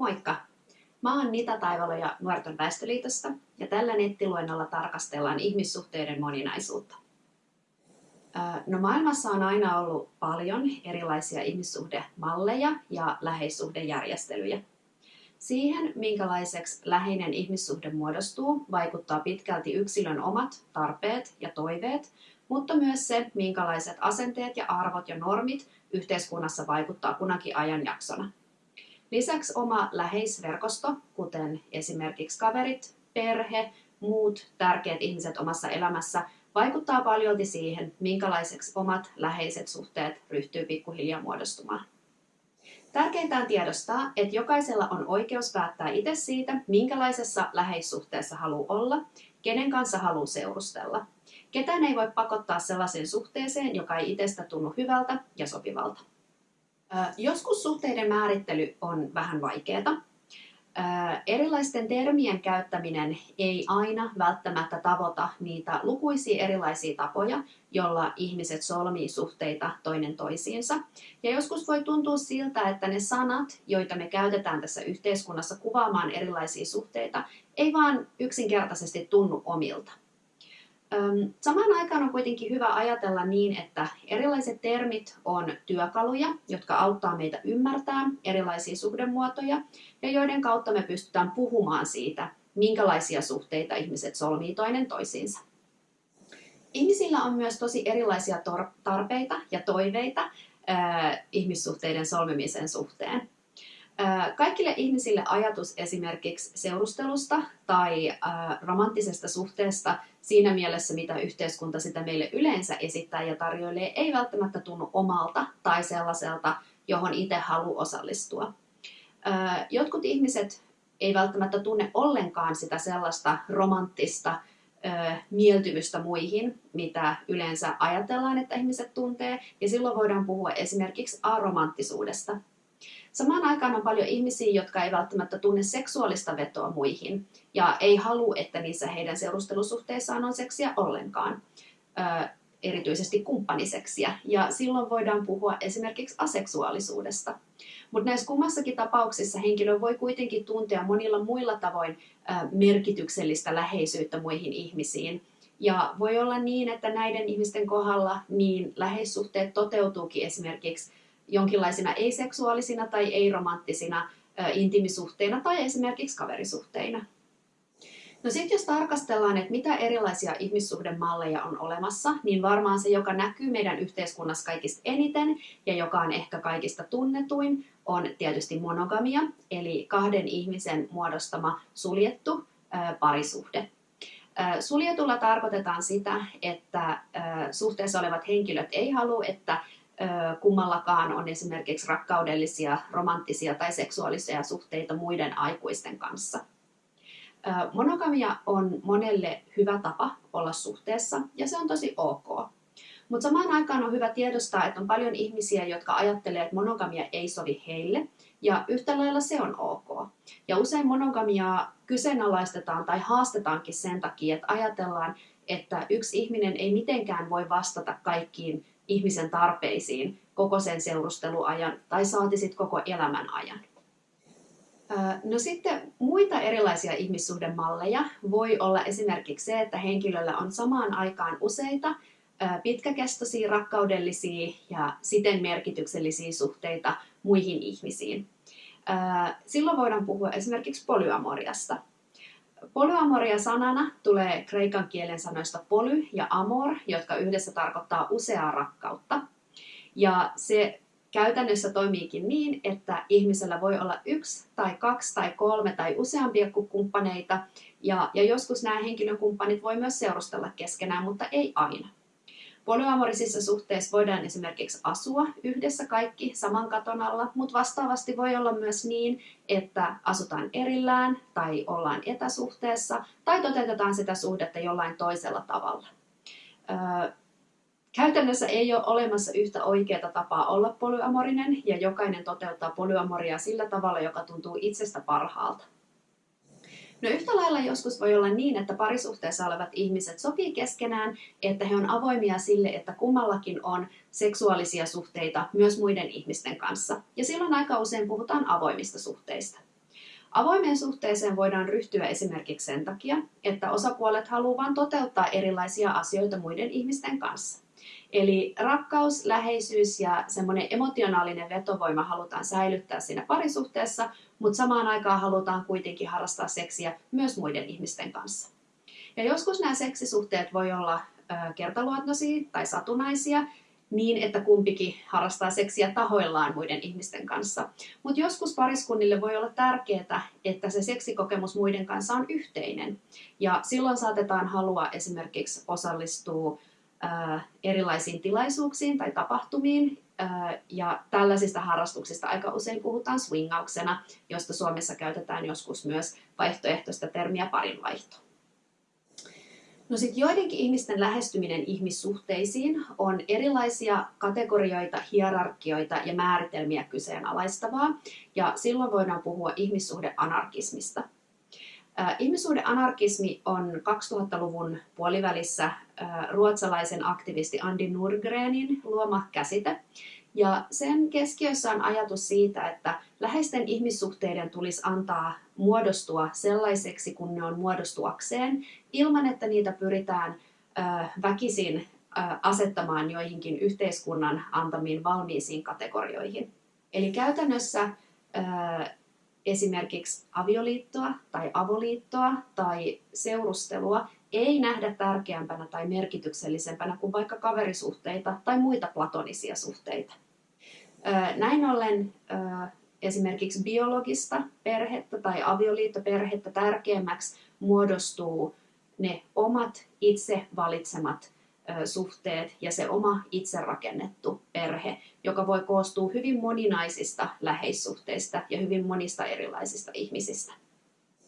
Moikka! Mä oon Nita Taivaloja Nuorten väestöliitosta ja tällä nettiluennolla tarkastellaan ihmissuhteiden moninaisuutta. No maailmassa on aina ollut paljon erilaisia ihmissuhdemalleja ja läheissuhdejärjestelyjä. Siihen, minkälaiseksi läheinen ihmissuhde muodostuu, vaikuttaa pitkälti yksilön omat tarpeet ja toiveet, mutta myös se, minkälaiset asenteet ja arvot ja normit yhteiskunnassa vaikuttaa kunakin ajanjaksona. Lisäksi oma läheisverkosto, kuten esimerkiksi kaverit, perhe, muut tärkeät ihmiset omassa elämässä, vaikuttaa paljolti siihen, minkälaiseksi omat läheiset suhteet ryhtyy pikkuhiljaa muodostumaan. Tärkeintä on tiedostaa, että jokaisella on oikeus päättää itse siitä, minkälaisessa läheissuhteessa haluaa olla, kenen kanssa haluaa seurustella. Ketään ei voi pakottaa sellaiseen suhteeseen, joka ei itsestä tunnu hyvältä ja sopivalta. Joskus suhteiden määrittely on vähän vaikeaa. Erilaisten termien käyttäminen ei aina välttämättä tavoita niitä lukuisia erilaisia tapoja, jolla ihmiset solmii suhteita toinen toisiinsa. Ja joskus voi tuntua siltä, että ne sanat, joita me käytetään tässä yhteiskunnassa kuvaamaan erilaisia suhteita, ei vaan yksinkertaisesti tunnu omilta. Samaan aikaan on kuitenkin hyvä ajatella niin, että erilaiset termit on työkaluja, jotka auttaa meitä ymmärtämään erilaisia suhdemuotoja ja joiden kautta me pystytään puhumaan siitä, minkälaisia suhteita ihmiset solmii toinen toisiinsa. Ihmisillä on myös tosi erilaisia tarpeita ja toiveita ihmissuhteiden solmimisen suhteen. Kaikille ihmisille ajatus esimerkiksi seurustelusta tai romanttisesta suhteesta siinä mielessä, mitä yhteiskunta sitä meille yleensä esittää ja tarjoilee, ei välttämättä tunnu omalta tai sellaiselta, johon itse haluaa osallistua. Jotkut ihmiset ei välttämättä tunne ollenkaan sitä sellaista romanttista mieltymystä muihin, mitä yleensä ajatellaan, että ihmiset tuntee, ja silloin voidaan puhua esimerkiksi aromanttisuudesta. Samaan aikaan on paljon ihmisiä, jotka ei välttämättä tunne seksuaalista vetoa muihin ja ei halua, että niissä heidän seurustelusuhteissaan on seksiä ollenkaan, erityisesti kumppaniseksiä. Ja silloin voidaan puhua esimerkiksi aseksuaalisuudesta. Mutta näissä kummassakin tapauksissa henkilö voi kuitenkin tuntea monilla muilla tavoin merkityksellistä läheisyyttä muihin ihmisiin. Ja voi olla niin, että näiden ihmisten kohdalla niin läheissuhteet toteutuukin esimerkiksi jonkinlaisina ei-seksuaalisina tai ei-romanttisina intimisuhteina tai esimerkiksi kaverisuhteina. No sitten jos tarkastellaan, että mitä erilaisia ihmissuhdemalleja on olemassa, niin varmaan se, joka näkyy meidän yhteiskunnassa kaikista eniten ja joka on ehkä kaikista tunnetuin, on tietysti monogamia, eli kahden ihmisen muodostama suljettu parisuhde. Suljetulla tarkoitetaan sitä, että suhteessa olevat henkilöt ei halua, että kummallakaan on esimerkiksi rakkaudellisia, romanttisia tai seksuaalisia suhteita muiden aikuisten kanssa. Monogamia on monelle hyvä tapa olla suhteessa ja se on tosi ok. Mutta samaan aikaan on hyvä tiedostaa, että on paljon ihmisiä, jotka ajattelee, että monogamia ei sovi heille ja yhtä lailla se on ok. Ja usein monogamiaa kyseenalaistetaan tai haastetaankin sen takia, että ajatellaan, että yksi ihminen ei mitenkään voi vastata kaikkiin ihmisen tarpeisiin koko sen seurusteluajan tai saati sit koko elämän ajan. No sitten muita erilaisia ihmissuhdemalleja voi olla esimerkiksi se, että henkilöllä on samaan aikaan useita pitkäkestoisia, rakkaudellisia ja siten merkityksellisiä suhteita muihin ihmisiin. Silloin voidaan puhua esimerkiksi polyamoriasta – Polyamoria sanana tulee kreikan kielen sanoista poly ja amor, jotka yhdessä tarkoittaa useaa rakkautta. Ja se käytännössä toimiikin niin, että ihmisellä voi olla yksi tai kaksi tai kolme tai useampia kumppaneita. Ja, ja joskus nämä henkilökumppanit voi myös seurustella keskenään, mutta ei aina. Polyamorisissa suhteissa voidaan esimerkiksi asua yhdessä kaikki saman katon alla, mutta vastaavasti voi olla myös niin, että asutaan erillään tai ollaan etäsuhteessa tai toteutetaan sitä suhdetta jollain toisella tavalla. Käytännössä ei ole olemassa yhtä oikeaa tapaa olla polyamorinen ja jokainen toteuttaa polyamoria sillä tavalla, joka tuntuu itsestä parhaalta. No yhtä lailla joskus voi olla niin, että parisuhteessa olevat ihmiset sopii keskenään, että he on avoimia sille, että kummallakin on seksuaalisia suhteita myös muiden ihmisten kanssa. Ja silloin aika usein puhutaan avoimista suhteista. Avoimeen suhteeseen voidaan ryhtyä esimerkiksi sen takia, että osapuolet haluavat toteuttaa erilaisia asioita muiden ihmisten kanssa. Eli rakkaus, läheisyys ja semmoinen emotionaalinen vetovoima halutaan säilyttää siinä parisuhteessa, mutta samaan aikaan halutaan kuitenkin harrastaa seksiä myös muiden ihmisten kanssa. Ja joskus nämä seksisuhteet voi olla kertaluontoisia tai satunnaisia, niin, että kumpikin harrastaa seksiä tahoillaan muiden ihmisten kanssa. Mutta joskus pariskunnille voi olla tärkeää, että se seksikokemus muiden kanssa on yhteinen. Ja silloin saatetaan halua esimerkiksi osallistua erilaisiin tilaisuuksiin tai tapahtumiin. Ää, ja tällaisista harrastuksista aika usein puhutaan swingauksena, josta Suomessa käytetään joskus myös vaihtoehtoista termiä parinvaihto. No sitten joidenkin ihmisten lähestyminen ihmissuhteisiin on erilaisia kategorioita, hierarkioita ja määritelmiä kyseenalaistavaa, ja silloin voidaan puhua ihmissuhdeanarkismista. Ihmissuhdeanarkismi on 2000-luvun puolivälissä ruotsalaisen aktivisti Andi Nurgrenin luoma käsite, ja sen keskiössä on ajatus siitä, että läheisten ihmissuhteiden tulisi antaa muodostua sellaiseksi, kun ne on muodostuakseen, ilman että niitä pyritään väkisin asettamaan joihinkin yhteiskunnan antamiin valmiisiin kategorioihin. Eli käytännössä esimerkiksi avioliittoa tai avoliittoa tai seurustelua ei nähdä tärkeämpänä tai merkityksellisempänä kuin vaikka kaverisuhteita tai muita platonisia suhteita. Näin ollen esimerkiksi biologista perhettä tai avioliittoperhettä tärkeämmäksi muodostuu ne omat itse valitsemat suhteet ja se oma itse rakennettu perhe, joka voi koostua hyvin moninaisista läheissuhteista ja hyvin monista erilaisista ihmisistä.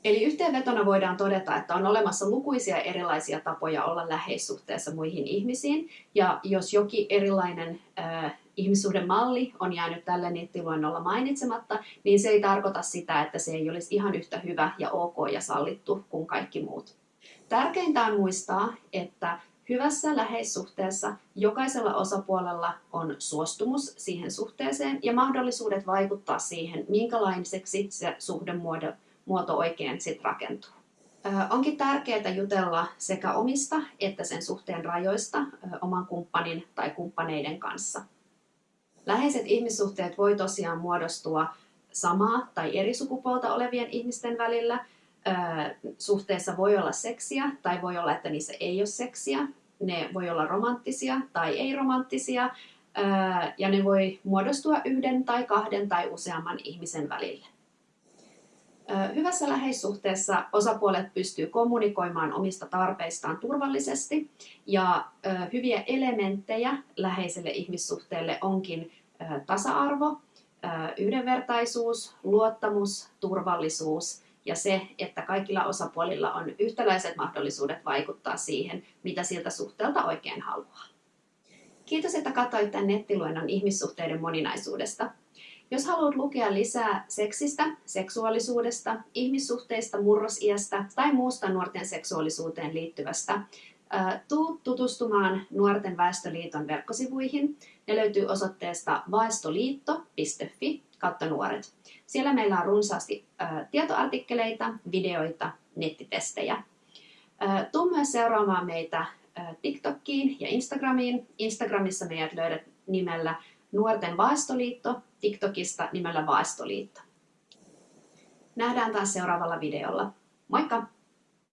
Eli yhteenvetona voidaan todeta, että on olemassa lukuisia erilaisia tapoja olla läheissuhteessa muihin ihmisiin, ja jos jokin erilainen äh, ihmissuhdemalli on jäänyt tällä nettiluennolla mainitsematta, niin se ei tarkoita sitä, että se ei olisi ihan yhtä hyvä ja ok ja sallittu kuin kaikki muut. Tärkeintä on muistaa, että hyvässä läheissuhteessa jokaisella osapuolella on suostumus siihen suhteeseen ja mahdollisuudet vaikuttaa siihen, minkälaiseksi se suhdemuoto muoto oikein sit rakentuu. Onkin tärkeää jutella sekä omista että sen suhteen rajoista oman kumppanin tai kumppaneiden kanssa. Läheiset ihmissuhteet voi tosiaan muodostua samaa tai eri sukupuolta olevien ihmisten välillä. Suhteessa voi olla seksiä tai voi olla, että niissä ei ole seksiä. Ne voi olla romanttisia tai ei-romanttisia ja ne voi muodostua yhden tai kahden tai useamman ihmisen välille. Hyvässä läheissuhteessa osapuolet pystyy kommunikoimaan omista tarpeistaan turvallisesti ja hyviä elementtejä läheiselle ihmissuhteelle onkin tasa-arvo, yhdenvertaisuus, luottamus, turvallisuus ja se, että kaikilla osapuolilla on yhtäläiset mahdollisuudet vaikuttaa siihen, mitä siltä suhteelta oikein haluaa. Kiitos, että katsoit tämän nettiluennon ihmissuhteiden moninaisuudesta. Jos haluat lukea lisää seksistä, seksuaalisuudesta, ihmissuhteista, murrosiästä tai muusta nuorten seksuaalisuuteen liittyvästä, tuu tutustumaan Nuorten väestöliiton verkkosivuihin. Ne löytyy osoitteesta vaestoliitto.fi kautta nuoret. Siellä meillä on runsaasti tietoartikkeleita, videoita, nettitestejä. Tuu myös seuraamaan meitä TikTokiin ja Instagramiin. Instagramissa meidät löydät nimellä Nuorten Vaestoliitto, TikTokista nimellä Vaestoliitto. Nähdään taas seuraavalla videolla. Moikka!